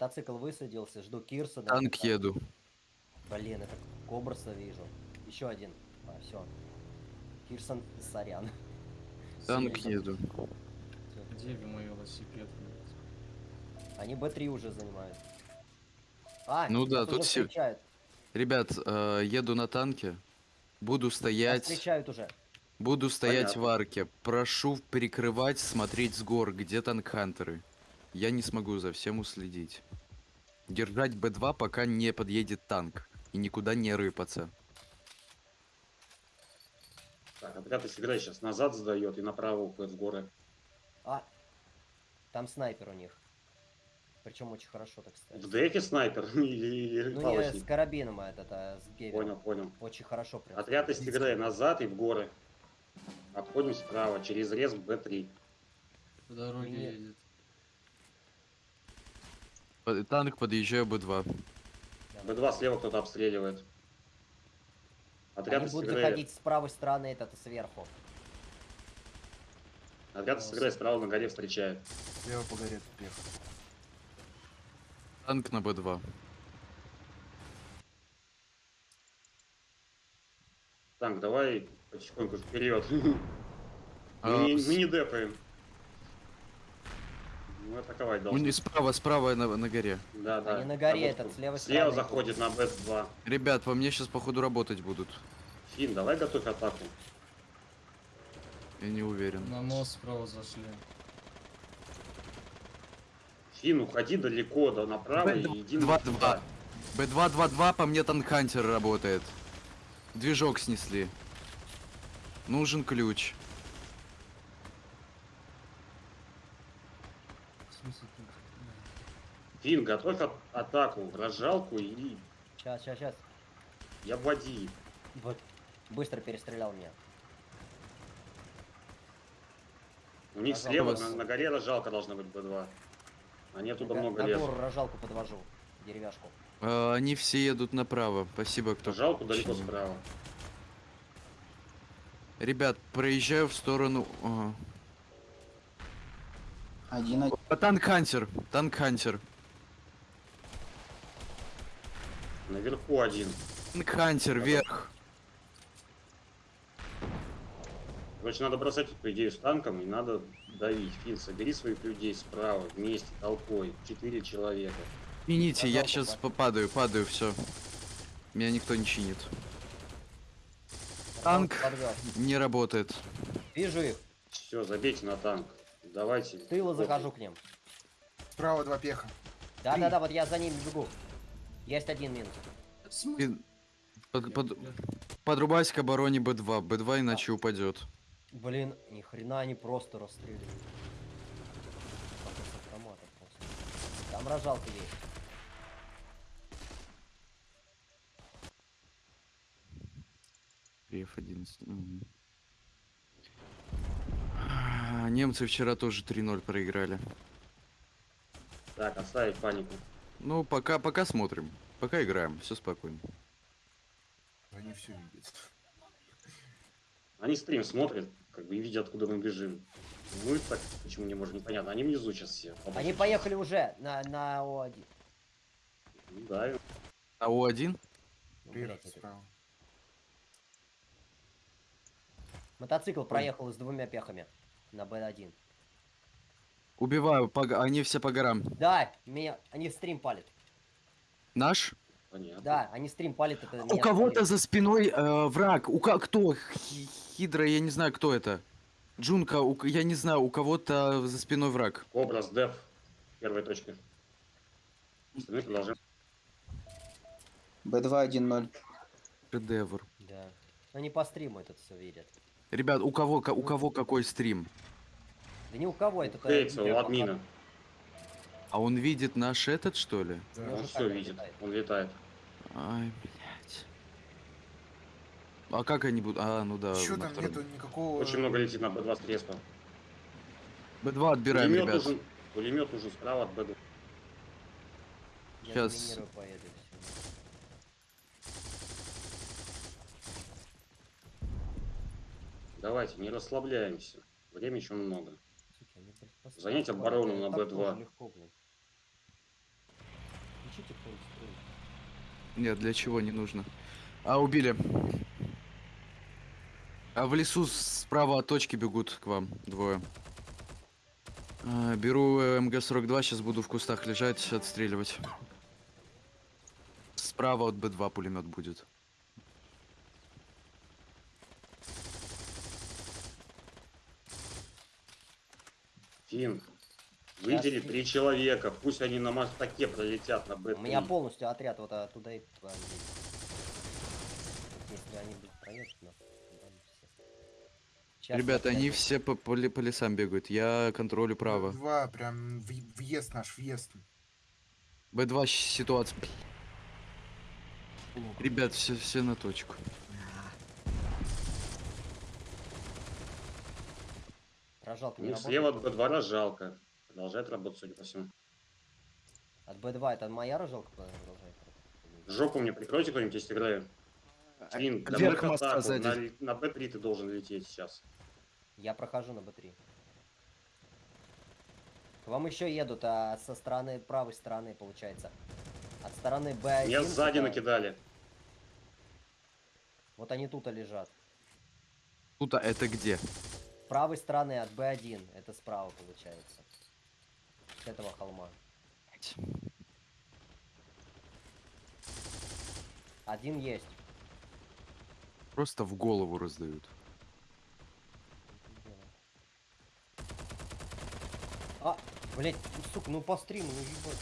Мотоцикл высадился, жду Кирсона. Танк Там- еду. Блин, это Кобраса вижу. Еще один. А, все. Кирсон, сорян. Танк Всё, еду. Где мой велосипед? Они Б3 уже занимают. А, Ну да, нас тут все- встречают. Ребят, э, еду на танке. Буду Нас стоять. встречают уже. Буду стоять Понятно. в арке. Прошу перекрывать, смотреть с гор, где танк-хантеры. Я не смогу за всем уследить. Держать Б2, пока не подъедет танк. И никуда не рыпаться. Так, отряд из игры сейчас назад сдает и направо уходит в горы. А, там снайпер у них. Причем очень хорошо, так сказать. В дефе снайпер или, или Ну не палочник? с карабином, а этот, а с гевером. Понял, понял. Очень хорошо прям. Отряд из игры назад и в горы. Обходим справа, через рез Б3. По дороге Нет. едет. Под- Танк подъезжаю Б2. Да. Б2 слева кто-то обстреливает. Отряд Они из будут заходить с правой стороны, этот сверху. отряд из игры справа на горе встречает. Слева по горе тут приехал. Танк на Б2. Так, давай потихоньку вперед. А, Мы не- с- мы не депаем. Мы атаковать у должны. них Справа, справа на, на горе. Да, да. Они на горе, Работку. этот, Слева стороны. заходит на Б2. Ребят, по мне сейчас походу работать будут. Фин, давай готовь атаку. Я не уверен. На мост справа зашли. Фин, уходи далеко, да, направо и иди на 2-2. Б2-2-2, по мне танк-хантер работает. Движок снесли. Нужен ключ. В смысле тут? Фин, готовь а- атаку, разжалку и Сейчас, сейчас, сейчас. я обводи. Вот. Быстро перестрелял меня. У них Разжалка слева на, на горе разжалка должна быть Б2. Они оттуда На- много на лезут. гору рожалку подвожу. Деревяшку. А, они все едут направо. Спасибо, кто... Разжалку далеко починил. справа. Ребят, проезжаю в сторону... Ага. Один, один. Танк-хантер. Танк-хантер. Наверху один. Танк-хантер, вверх. Короче, надо бросать, по идее, с танком и надо давить. Фин, собери своих людей справа, вместе, толпой. Четыре человека. Извините, я сейчас падаю, падаю, все. Меня никто не чинит. Танк. Не работает. Вижу их. Все, забейте на танк. Давайте. Похуй. захожу к ним. Справа два пеха. Да-да-да, вот я за ними бегу. Есть один минус. И под- под- Подрубайся к обороне Б2. Б2 иначе упадет. Блин, ни хрена они просто расстреливают. Там рожалка есть. F11. мгм. А, Немцы вчера тоже 3-0 проиграли. Так, оставить панику. Ну, пока, пока смотрим. Пока играем, все спокойно. Они все видят. Они стрим смотрят, как бы и видят, откуда мы бежим. Мы так почему не можем, непонятно. Они внизу сейчас все. Они поехали уже на, на О1. Ну Да, А О1? Ну, справа. Мотоцикл проехал с двумя пехами на Б1. Убиваю, по они все по горам. Да, меня, они стрим палят. Наш? понятно. Да, они стрим палят. Это У кого-то за спиной э, враг. У ко- кто? Хи- Хидра, я не знаю, кто это. Джунка, у я не знаю, у кого-то за спиной враг. Кобра с деф. Первая точка. Остальные продолжаем. Б2 1-0. Шедевр. Да. Они по стриму это все видят. Ребят, у кого, у кого какой стрим? Да ни у кого это... Хейтса у админа. А он видит наш этот, что ли? Ну, Он уже все видит. летает. Он летает. Ай, блядь. А как они будут? А, ну да. Чё на там втором. нету никакого... Очень много летит на Б2 с треска. Б2 отбираем, Пулемет ребят. нужен. Пулемет нужен справа от Б2. Я Щас. заминирую, поеду, и всё. Давайте, не расслабляемся. Времени еще много. Занять оборону на Так Б2. тоже легко, блин. Разрешите кто-нибудь строить? Нет, для чего не нужно. А, убили. А в лесу справа от точки бегут к вам двое. А, беру э, МГ-42, сейчас буду в кустах лежать, отстреливать. Справа от Б2 пулемет будет. Фин, выдели Сейчас. три человека, пусть они на мостаке пролетят на Б3. У меня полностью отряд вот оттуда и. Если они будут проехать, но... Щас Ребята, они опять- все по, по по лесам бегают. Я контролю право. Два, прям в- въезд наш, въезд. Б2 щ- ситуация. Ребят, все, все на точку. Рожалка У не работает? слева от Б2 жалко. Продолжает работать, судя по всему. От Б2 это моя рожалка продолжает работать? Жопу мне прикройте кто-нибудь, если играю. А, атаку. сзади. На, л- на Б3 ты должен лететь сейчас. Я прохожу на Б3. К вам еще едут, а со стороны правой стороны, получается. От стороны Б1. Меня сзади туда- накидали. Вот они тут и лежат. Тут, а это где? Правой стороны от Б1. Это справа получается. С этого холма. Один есть. Просто в голову раздают. А, блять, сука, ну по стриму, ну ебать.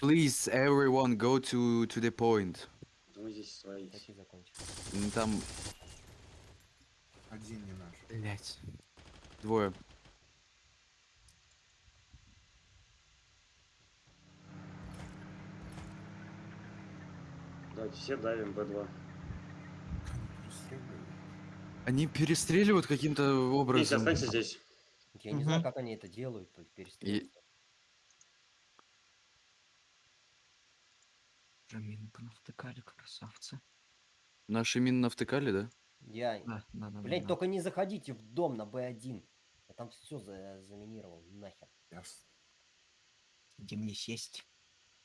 Please, everyone, go to, to the point. Здесь свои. Такие закончились. М, Там... Один не наш. Блять. Двое. Давайте все давим Б2. Они Они перестреливают. каким-то образом. останься здесь. Я не знаю, как они это делают, перестреливают. Уже мину понавтыкали, красавцы. Наши мины навтыкали, да? Я, Да, да, да. блять, да. только не заходите в дом на Б1. Я там все за заминировал, нахер. Ясно. Где мне сесть?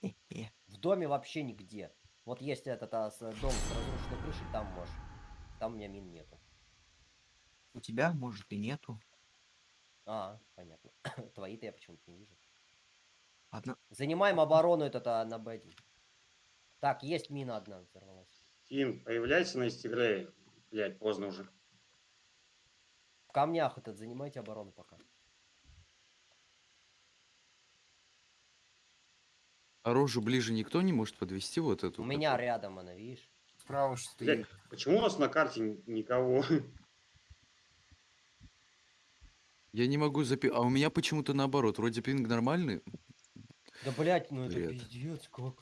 В доме вообще нигде. Вот есть этот а, с- дом с разрушенной крышей, там можешь. Там у меня мин нету. У тебя, может, и нету. А, понятно. Твои-то я почему-то не вижу. Ладно, Занимаем оборону этот а, на Б1. Так, есть мина одна взорвалась. Фин, появляйся на истигрее. Блять, поздно уже. В камнях этот занимайте оборону пока. А рожу ближе никто не может подвести вот эту? У меня которую? рядом она, видишь? Справа Блять, стоит. почему у нас на карте никого? Я не могу запи... А у меня почему-то наоборот. Вроде пинг нормальный. Да блять, ну это Бред. пиздец, как.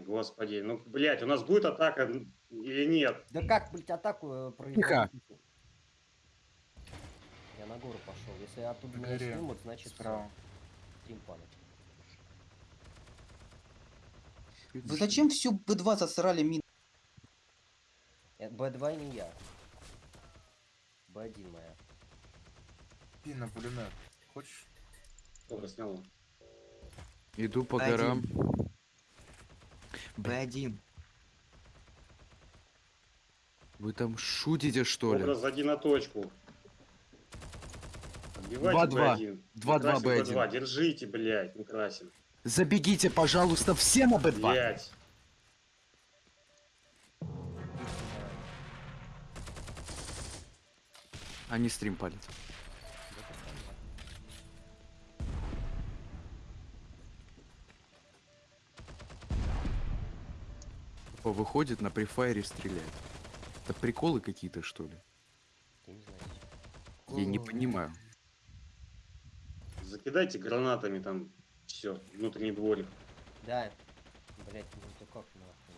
Ай, господи, ну, блять, у нас будет атака или нет? Да как, блять, атаку э, провести? Я на гору пошел. Если оттуда меня снимут, значит Справа. стрим падает. Вы зачем всю Б2 засрали мин? Э, Б2 не я. Б1 моя. Пин на пулемет. Хочешь? Сколько снял? Иду по Один. горам. Б1. Вы там шутите, что ли? Кобра, сзади на точку. Отбивайте 2-2. Б1. 2-2 Красим Б1. Б2. Держите, блять, не красим. Забегите, пожалуйста, все на Б2. Блять. Они стрим палят. О, выходит на префайре стреляет. Это приколы какие-то, что ли? Ты не знаешь. Я не понимаю. Закидайте гранатами там все, внутренний дворик. Да. Блять, ну как нахуй,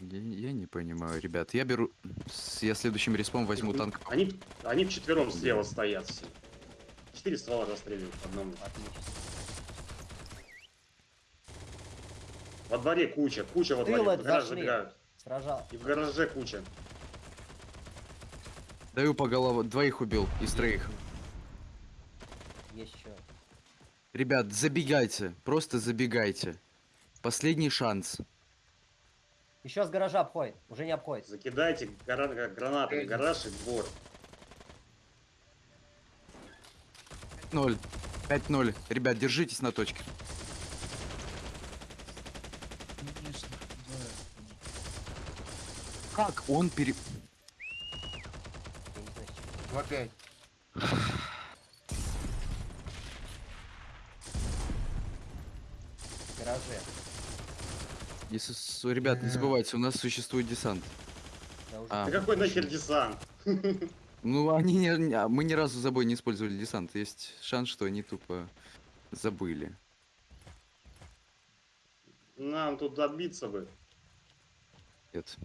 да? Я, я не понимаю, ребят. Я беру... с- Я следующим респом возьму танк. Они, они вчетвером слева стоят все. Четыре ствола расстреливают по одному. Отлично. Во дворе куча, куча во дворе. В гараж зашли. забегают. Сражал. И в гараже куча. Даю по голову. Двоих убил из троих. что. Ребят, забегайте. Просто забегайте. Последний шанс. Еще с гаража обходит. Уже не обходит. Закидайте гра- гранатами гараж и двор. 0. 5-0. Ребят, держитесь на точке. Конечно, да. Как он пере... Я не знаю, с чего. 2-5. В гараже. Если Ребят, не Э. забывайте, у нас существует десант. Да уже А. Да какой нахер десант? Ну, они не, а, мы ни разу за собой не использовали десант. Есть шанс, что они тупо забыли. Нам тут добиться бы. Нет.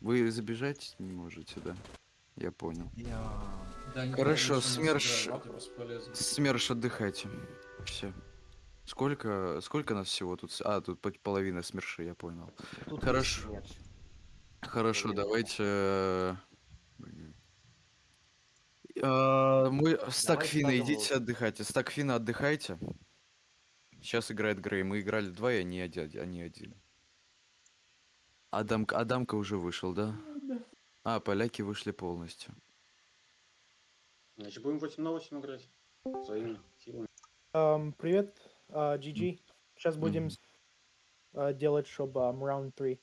Вы забежать не можете, да? Я понял. Я... Да, они Хорошо, не СМЕРШ-. СМЕРШ, отдыхайте. Все. Сколько, сколько нас всего тут? А, тут по- половина СМЕРШа, я понял. Тут Хорошо. Нет. Хорошо, Половина. давайте... э, э, Мой стак Давайте Фина, сразу идите вот. отдыхайте. Стак Фина, отдыхайте. Сейчас играет Грей. Мы играли два, и они один. Они один. Адам, Адамка уже вышел, да? А, поляки вышли полностью. Значит, будем 8 на 8 играть. Своими силами. Ам, привет, а, GG. Сейчас будем Мгм. с- а, делать, чтобы раунд 3.